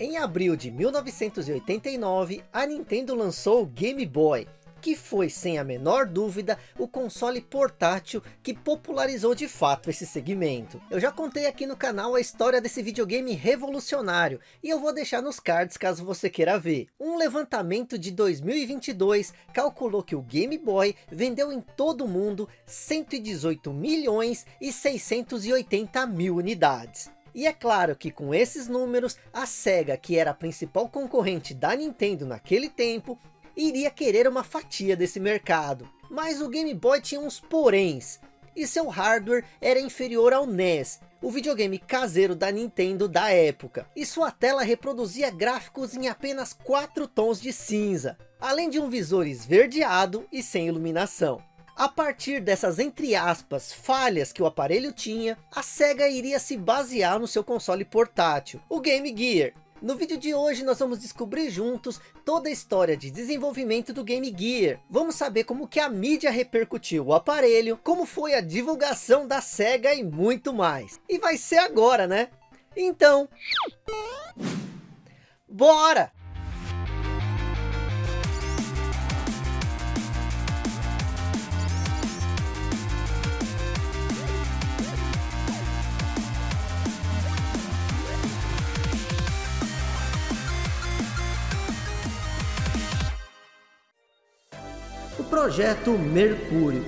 Em abril de 1989, a Nintendo lançou o Game Boy, que foi, sem a menor dúvida, o console portátil que popularizou de fato esse segmento. Eu já contei aqui no canal a história desse videogame revolucionário, e eu vou deixar nos cards caso você queira ver. Um levantamento de 2022 calculou que o Game Boy vendeu em todo o mundo 118 milhões e 680 mil unidades. E é claro que com esses números, a SEGA, que era a principal concorrente da Nintendo naquele tempo, iria querer uma fatia desse mercado. Mas o Game Boy tinha uns poréns, e seu hardware era inferior ao NES, o videogame caseiro da Nintendo da época. E sua tela reproduzia gráficos em apenas 4 tons de cinza, além de um visor esverdeado e sem iluminação. A partir dessas, entre aspas, falhas que o aparelho tinha, a SEGA iria se basear no seu console portátil, o Game Gear. No vídeo de hoje nós vamos descobrir juntos toda a história de desenvolvimento do Game Gear. Vamos saber como que a mídia repercutiu o aparelho, como foi a divulgação da SEGA e muito mais. E vai ser agora, né? Então... Bora! Projeto Mercúrio.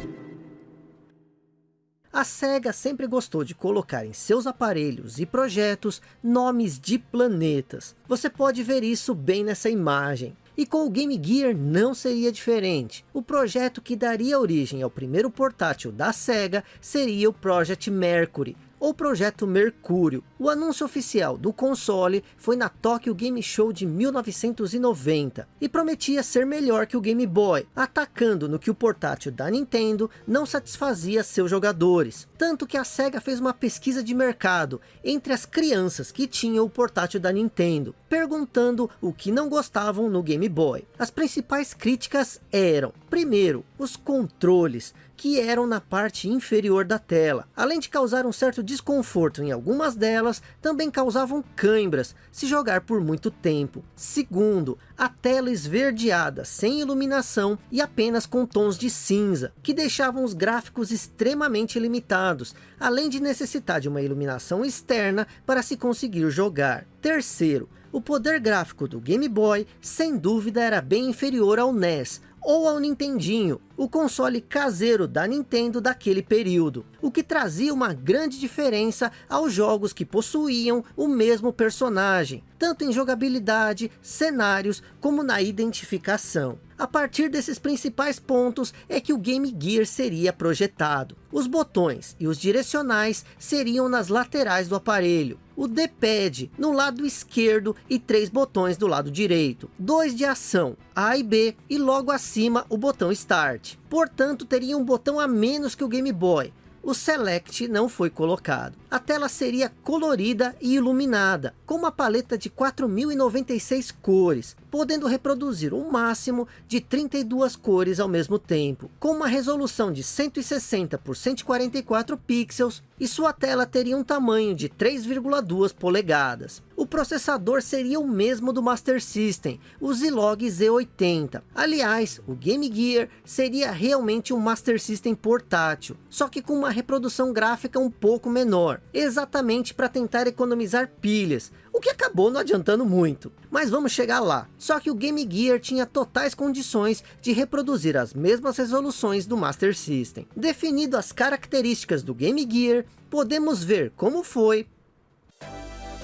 A SEGA sempre gostou de colocar em seus aparelhos e projetos nomes de planetas. Você pode ver isso bem nessa imagem. E com o Game Gear não seria diferente. O projeto que daria origem ao primeiro portátil da SEGA seria o Project Mercury, ou Projeto Mercúrio. O anúncio oficial do console foi na Tokyo Game Show de 1990 e prometia ser melhor que o Game Boy, atacando no que o portátil da Nintendo não satisfazia seus jogadores. Tanto que a SEGA fez uma pesquisa de mercado entre as crianças que tinham o portátil da Nintendo, perguntando o que não gostavam no Game Boy. As principais críticas eram, primeiro, os controles, que eram na parte inferior da tela. Além de causar um certo desconforto em algumas delas, também causavam câimbras se jogar por muito tempo. Segundo, a tela esverdeada, sem iluminação e apenas com tons de cinza, que deixavam os gráficos extremamente limitados, além de necessitar de uma iluminação externa para se conseguir jogar. Terceiro, o poder gráfico do Game Boy, sem dúvida era bem inferior ao NES, ou ao Nintendinho, o console caseiro da Nintendo daquele período, o que trazia uma grande diferença aos jogos que possuíam o mesmo personagem, tanto em jogabilidade, cenários, como na identificação. A partir desses principais pontos é que o Game Gear seria projetado. Os botões e os direcionais seriam nas laterais do aparelho, o D-pad no lado esquerdo e três botões do lado direito. Dois de ação, A e B, e logo acima o botão Start. Portanto, teria um botão a menos que o Game Boy, o Select não foi colocado. A tela seria colorida e iluminada, com uma paleta de 4.096 cores, podendo reproduzir um máximo de 32 cores ao mesmo tempo, com uma resolução de 160 por 144 pixels, e sua tela teria um tamanho de 3,2 polegadas. O processador seria o mesmo do Master System, o Zilog Z80. Aliás, o Game Gear seria realmente um Master System portátil, só que com uma reprodução gráfica um pouco menor, exatamente para tentar economizar pilhas, o que acabou não adiantando muito. Mas vamos chegar lá. Só que o Game Gear tinha totais condições de reproduzir as mesmas resoluções do Master System. Definido as características do Game Gear, podemos ver como foi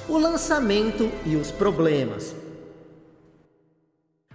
o lançamento e os problemas.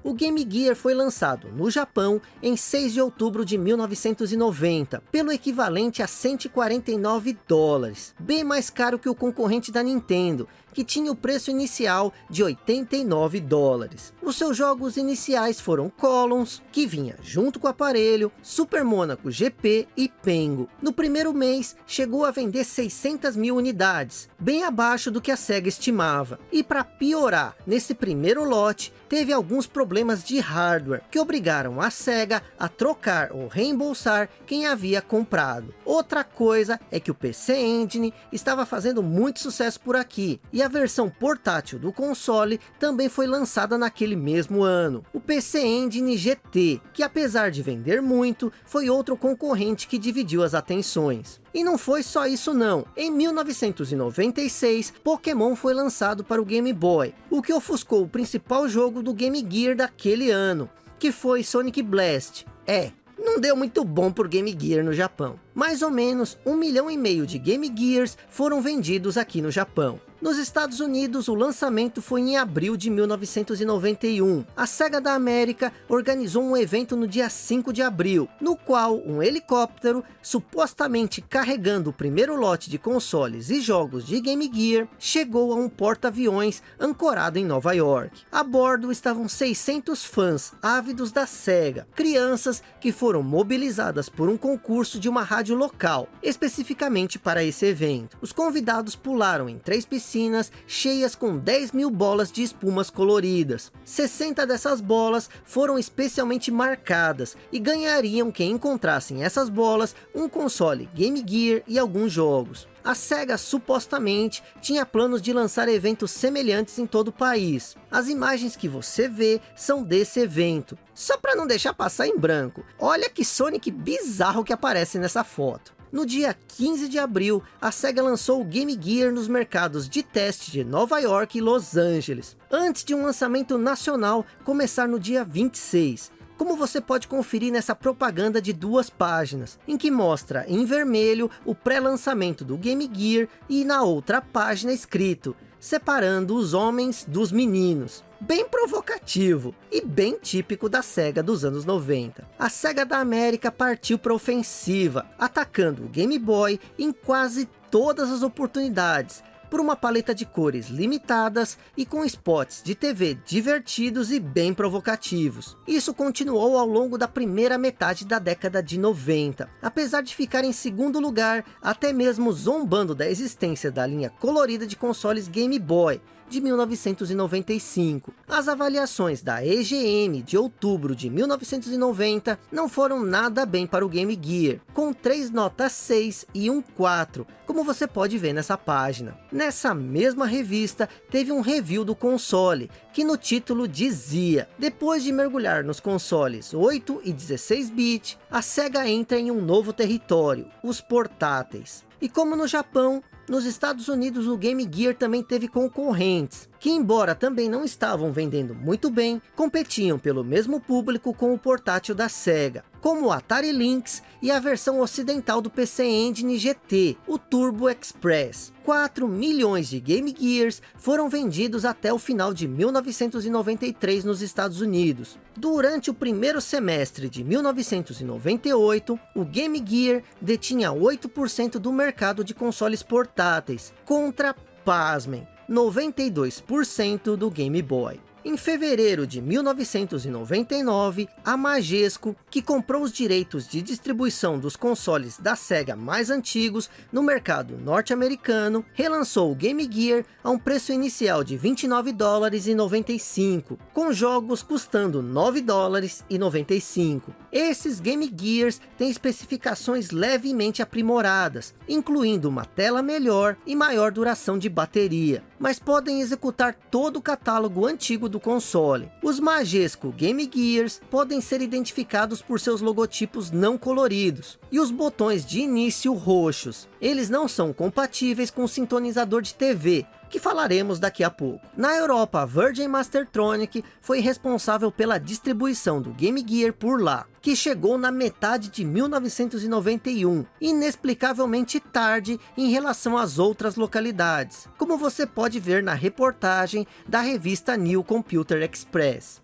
O Game Gear foi lançado no Japão em 6 de outubro de 1990, pelo equivalente a 149 dólares, bem mais caro que o concorrente da Nintendo, que tinha o preço inicial de 89 dólares. Os seus jogos iniciais foram Columns, que vinha junto com o aparelho, Super Monaco GP e Pengo. No primeiro mês, chegou a vender 600 mil unidades, bem abaixo do que a SEGA estimava. E para piorar, nesse primeiro lote, teve alguns problemas de hardware, que obrigaram a SEGA a trocar ou reembolsar quem havia comprado. Outra coisa é que o PC Engine estava fazendo muito sucesso por aqui, e e a versão portátil do console também foi lançada naquele mesmo ano. O PC Engine GT, que apesar de vender muito, foi outro concorrente que dividiu as atenções. E não foi só isso não. Em 1996, Pokémon foi lançado para o Game Boy, o que ofuscou o principal jogo do Game Gear daquele ano, que foi Sonic Blast. É, não deu muito bom por Game Gear no Japão. Mais ou menos um milhão e meio de Game Gears foram vendidos aqui no Japão. Nos Estados Unidos, o lançamento foi em abril de 1991. A SEGA da América organizou um evento no dia 5 de abril, no qual um helicóptero, supostamente carregando o primeiro lote de consoles e jogos de Game Gear, chegou a um porta-aviões ancorado em Nova York. A bordo estavam 600 fãs ávidos da SEGA, crianças que foram mobilizadas por um concurso de uma rádio local, especificamente para esse evento. Os convidados pularam em três piscinas piscinas cheias com 10 mil bolas de espumas coloridas. 60 dessas bolas foram especialmente marcadas e ganhariam quem encontrassem essas bolas um console Game Gear e alguns jogos. A SEGA supostamente tinha planos de lançar eventos semelhantes em todo o país. As imagens que você vê são desse evento. Só para não deixar passar em branco, olha que Sonic bizarro que aparece nessa foto. No dia 15 de abril, a SEGA lançou o Game Gear nos mercados de teste de Nova York e Los Angeles, antes de um lançamento nacional começar no dia 26 como você pode conferir nessa propaganda de duas páginas, em que mostra em vermelho o pré-lançamento do Game Gear e na outra página escrito, separando os homens dos meninos. Bem provocativo e bem típico da SEGA dos anos 90. A SEGA da América partiu para ofensiva, atacando o Game Boy em quase todas as oportunidades, por uma paleta de cores limitadas e com spots de TV divertidos e bem provocativos. Isso continuou ao longo da primeira metade da década de 90, apesar de ficar em segundo lugar, até mesmo zombando da existência da linha colorida de consoles Game Boy, de 1995. As avaliações da EGM de outubro de 1990 não foram nada bem para o Game Gear, com 3 notas 6 e um 4, como você pode ver nessa página. Nessa mesma revista, teve um review do console, que no título dizia, depois de mergulhar nos consoles 8 e 16 bit, a SEGA entra em um novo território, os portáteis. E como no Japão, nos Estados Unidos o Game Gear também teve concorrentes, que embora também não estavam vendendo muito bem, competiam pelo mesmo público com o portátil da SEGA, como o Atari Lynx e a versão ocidental do PC Engine GT, o Turbo Express. 4 milhões de Game Gears foram vendidos até o final de 1993 nos Estados Unidos. Durante o primeiro semestre de 1998, o Game Gear detinha 8% do mercado de consoles portáteis, contra, pasmem, 92% do Game Boy. Em fevereiro de 1999, a Majesco, que comprou os direitos de distribuição dos consoles da SEGA mais antigos no mercado norte-americano, relançou o Game Gear a um preço inicial de 29 dólares e 95, com jogos custando 9 dólares e 95. Esses Game Gears têm especificações levemente aprimoradas, incluindo uma tela melhor e maior duração de bateria, mas podem executar todo o catálogo antigo do console. Os Majesco Game Gears podem ser identificados por seus logotipos não coloridos, e os botões de início roxos. Eles não são compatíveis com o sintonizador de TV, que falaremos daqui a pouco. Na Europa, Virgin Mastertronic foi responsável pela distribuição do Game Gear por lá, que chegou na metade de 1991, inexplicavelmente tarde em relação às outras localidades, como você pode ver na reportagem da revista New Computer Express.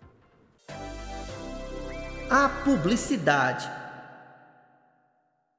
A publicidade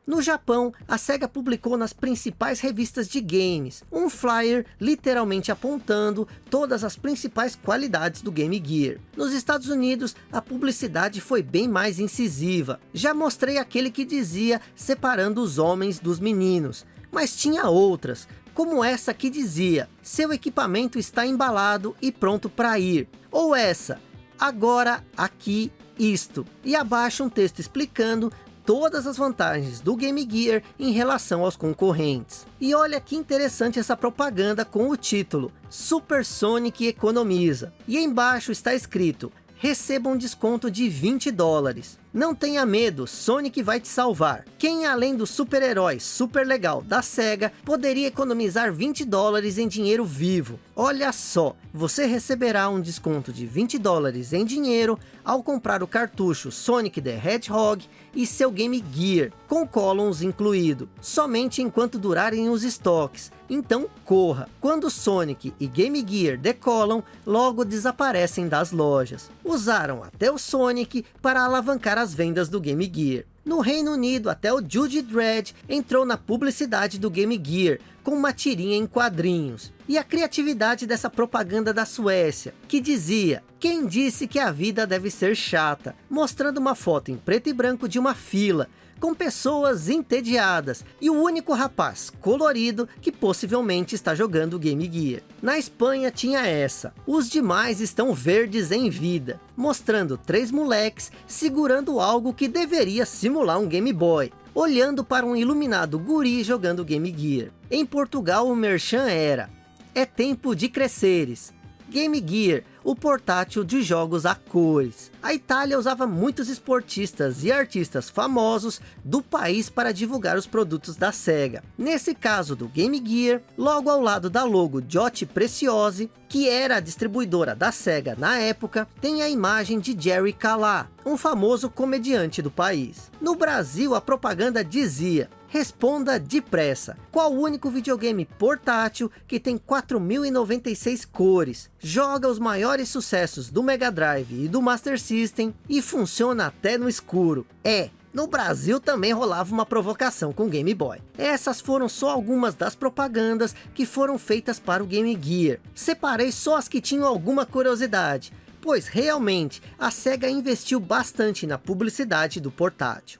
no Japão, a SEGA publicou nas principais revistas de games, um flyer literalmente apontando todas as principais qualidades do Game Gear. Nos Estados Unidos, a publicidade foi bem mais incisiva. Já mostrei aquele que dizia separando os homens dos meninos, mas tinha outras, como essa que dizia, seu equipamento está embalado e pronto para ir. Ou essa, agora, aqui, isto. E abaixo um texto explicando todas as vantagens do Game Gear em relação aos concorrentes. E olha que interessante essa propaganda com o título, Super Sonic economiza. E embaixo está escrito, receba um desconto de 20 dólares. Não tenha medo, Sonic vai te salvar. Quem além do super-herói super legal da SEGA, poderia economizar 20 dólares em dinheiro vivo. Olha só, você receberá um desconto de 20 dólares em dinheiro ao comprar o cartucho Sonic the Hedgehog e seu Game Gear, com columns incluído, somente enquanto durarem os estoques. Então corra, quando Sonic e Game Gear decolam, logo desaparecem das lojas. Usaram até o Sonic para alavancar as vendas do Game Gear. No Reino Unido, até o Judy Dredd entrou na publicidade do Game Gear, com uma tirinha em quadrinhos. E a criatividade dessa propaganda da Suécia, que dizia, quem disse que a vida deve ser chata? Mostrando uma foto em preto e branco de uma fila, com pessoas entediadas e o único rapaz colorido que possivelmente está jogando Game Gear. Na Espanha tinha essa, os demais estão verdes em vida, mostrando três moleques segurando algo que deveria simular um Game Boy, olhando para um iluminado guri jogando Game Gear. Em Portugal o merchan era, é tempo de cresceres, Game Gear, o portátil de jogos a cores. A Itália usava muitos esportistas e artistas famosos do país para divulgar os produtos da SEGA. Nesse caso do Game Gear, logo ao lado da logo Jotti Preciosi, que era a distribuidora da SEGA na época, tem a imagem de Jerry Calá, um famoso comediante do país. No Brasil, a propaganda dizia, Responda depressa. Qual o único videogame portátil que tem 4096 cores, joga os maiores sucessos do Mega Drive e do Master System e funciona até no escuro? É, no Brasil também rolava uma provocação com Game Boy. Essas foram só algumas das propagandas que foram feitas para o Game Gear. Separei só as que tinham alguma curiosidade, pois realmente a SEGA investiu bastante na publicidade do portátil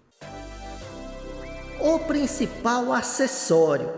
o principal acessório.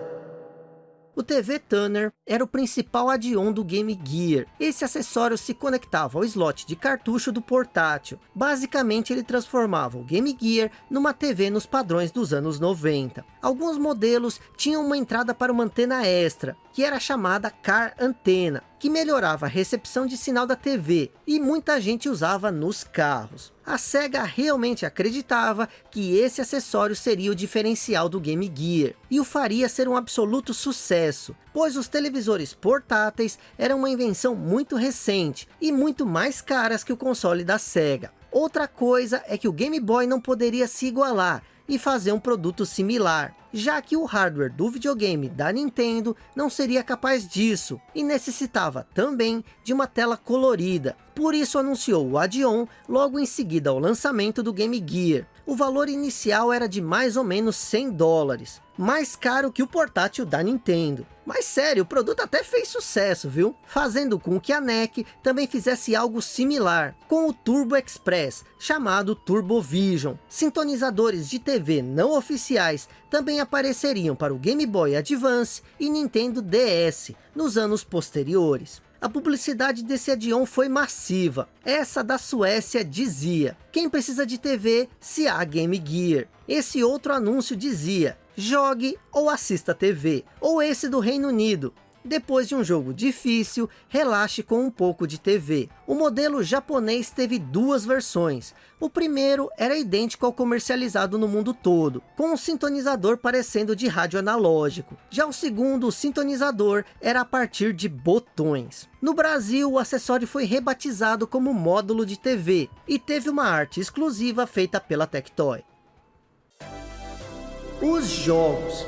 O TV Tuner era o principal add-on do Game Gear. Esse acessório se conectava ao slot de cartucho do portátil. Basicamente ele transformava o Game Gear numa TV nos padrões dos anos 90. Alguns modelos tinham uma entrada para uma antena extra, que era chamada Car Antena, que melhorava a recepção de sinal da TV, e muita gente usava nos carros. A SEGA realmente acreditava que esse acessório seria o diferencial do Game Gear, e o faria ser um absoluto sucesso, pois os televisores portáteis eram uma invenção muito recente, e muito mais caras que o console da SEGA. Outra coisa é que o Game Boy não poderia se igualar, e fazer um produto similar, já que o hardware do videogame da Nintendo não seria capaz disso, e necessitava também de uma tela colorida. Por isso anunciou o add-on logo em seguida ao lançamento do Game Gear. O valor inicial era de mais ou menos 100 dólares, mais caro que o portátil da Nintendo. Mas sério, o produto até fez sucesso, viu? Fazendo com que a NEC também fizesse algo similar, com o Turbo Express, chamado Turbo Vision. Sintonizadores de TV não oficiais também apareceriam para o Game Boy Advance e Nintendo DS, nos anos posteriores. A publicidade desse add-on foi massiva. Essa da Suécia dizia, quem precisa de TV se há Game Gear. Esse outro anúncio dizia, jogue ou assista TV. Ou esse do Reino Unido, depois de um jogo difícil, relaxe com um pouco de TV. O modelo japonês teve duas versões. O primeiro era idêntico ao comercializado no mundo todo, com um sintonizador parecendo de rádio analógico. Já o segundo, o sintonizador, era a partir de botões. No Brasil, o acessório foi rebatizado como módulo de TV, e teve uma arte exclusiva feita pela Tectoy. Os jogos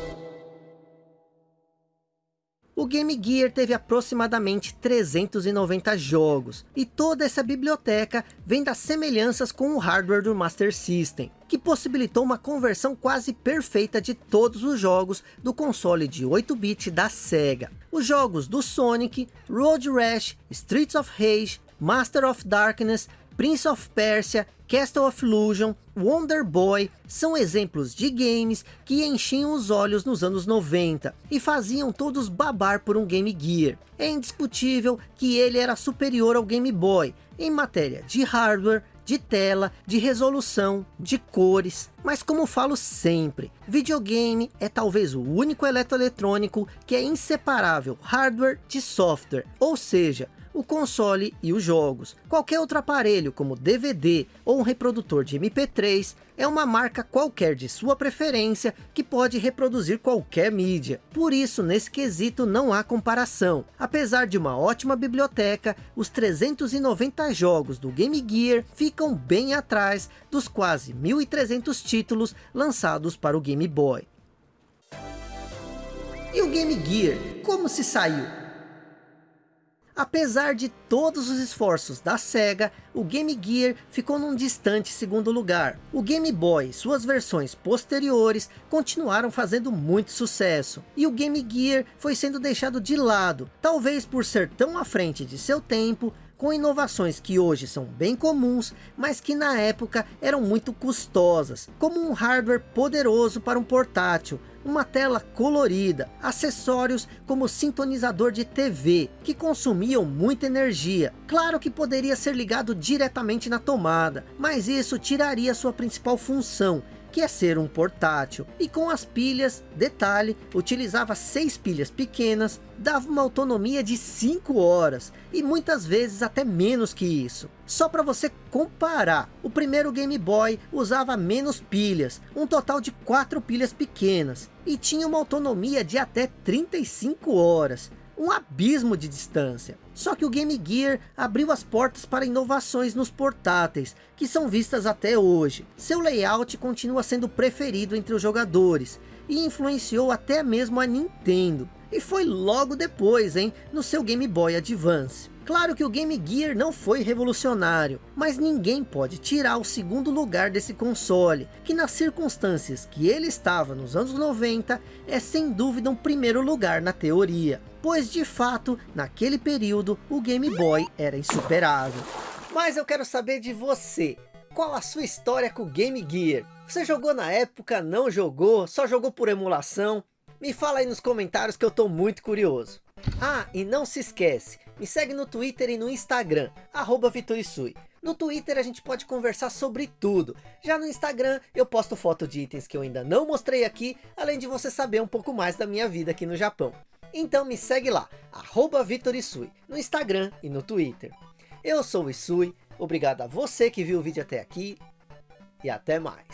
o Game Gear teve aproximadamente 390 jogos, e toda essa biblioteca vem das semelhanças com o hardware do Master System, que possibilitou uma conversão quase perfeita de todos os jogos do console de 8-bit da SEGA. Os jogos do Sonic, Road Rash, Streets of Rage, Master of Darkness, Prince of Persia, Castle of Illusion, Wonder Boy são exemplos de games que enchiam os olhos nos anos 90 e faziam todos babar por um Game Gear. É indiscutível que ele era superior ao Game Boy em matéria de hardware, de tela, de resolução, de cores. Mas como falo sempre, videogame é talvez o único eletroeletrônico que é inseparável hardware de software. Ou seja, o console e os jogos. Qualquer outro aparelho, como DVD ou um reprodutor de MP3, é uma marca qualquer de sua preferência que pode reproduzir qualquer mídia. Por isso, nesse quesito não há comparação. Apesar de uma ótima biblioteca, os 390 jogos do Game Gear ficam bem atrás dos quase 1.300 títulos lançados para o Game Boy. E o Game Gear, como se saiu? Apesar de todos os esforços da SEGA, o Game Gear ficou num distante segundo lugar. O Game Boy e suas versões posteriores continuaram fazendo muito sucesso. E o Game Gear foi sendo deixado de lado, talvez por ser tão à frente de seu tempo, com inovações que hoje são bem comuns, mas que na época eram muito custosas, como um hardware poderoso para um portátil, uma tela colorida, acessórios como sintonizador de TV, que consumiam muita energia. Claro que poderia ser ligado diretamente na tomada, mas isso tiraria sua principal função, que é ser um portátil. E com as pilhas, detalhe, utilizava seis pilhas pequenas, dava uma autonomia de 5 horas, e muitas vezes até menos que isso. Só para você comparar, o primeiro Game Boy usava menos pilhas, um total de quatro pilhas pequenas, e tinha uma autonomia de até 35 horas um abismo de distância. Só que o Game Gear abriu as portas para inovações nos portáteis, que são vistas até hoje. Seu layout continua sendo preferido entre os jogadores, e influenciou até mesmo a Nintendo. E foi logo depois, hein, no seu Game Boy Advance. Claro que o Game Gear não foi revolucionário, mas ninguém pode tirar o segundo lugar desse console, que nas circunstâncias que ele estava nos anos 90, é sem dúvida um primeiro lugar na teoria. Pois de fato, naquele período, o Game Boy era insuperável. Mas eu quero saber de você, qual a sua história com o Game Gear? Você jogou na época, não jogou, só jogou por emulação? Me fala aí nos comentários que eu estou muito curioso. Ah, e não se esquece, me segue no Twitter e no Instagram, arroba Vitorisui. No Twitter a gente pode conversar sobre tudo. Já no Instagram eu posto foto de itens que eu ainda não mostrei aqui, além de você saber um pouco mais da minha vida aqui no Japão. Então me segue lá, arroba Vitorisui, no Instagram e no Twitter. Eu sou o Isui, obrigado a você que viu o vídeo até aqui e até mais.